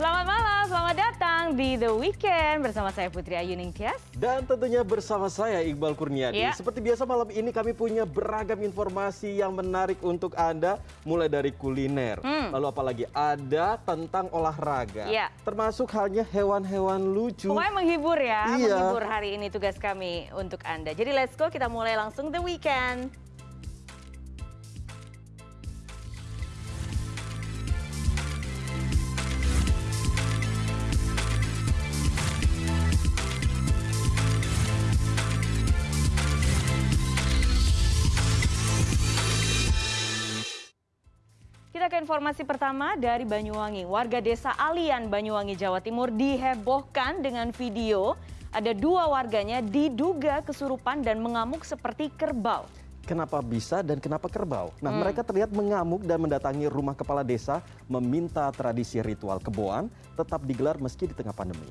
Selamat malam, selamat datang di The Weekend bersama saya Putri Ayu Ningtyas. Dan tentunya bersama saya Iqbal Kurniadi. Ya. Seperti biasa malam ini kami punya beragam informasi yang menarik untuk Anda. Mulai dari kuliner, Hmm. lalu apalagi ada tentang olahraga. Ya. Termasuk halnya hewan-hewan lucu. Pokoknya menghibur ya, Iya. menghibur hari ini tugas kami untuk Anda. Jadi let's go, kita mulai langsung The Weekend. Kita ke informasi pertama dari Banyuwangi. Warga desa Alian, Banyuwangi, Jawa Timur dihebohkan dengan video. Ada dua warganya diduga kesurupan dan mengamuk seperti kerbau. Kenapa bisa dan kenapa kerbau? Nah, Hmm. mereka terlihat mengamuk dan mendatangi rumah kepala desa meminta tradisi ritual keboan tetap digelar meski di tengah pandemi.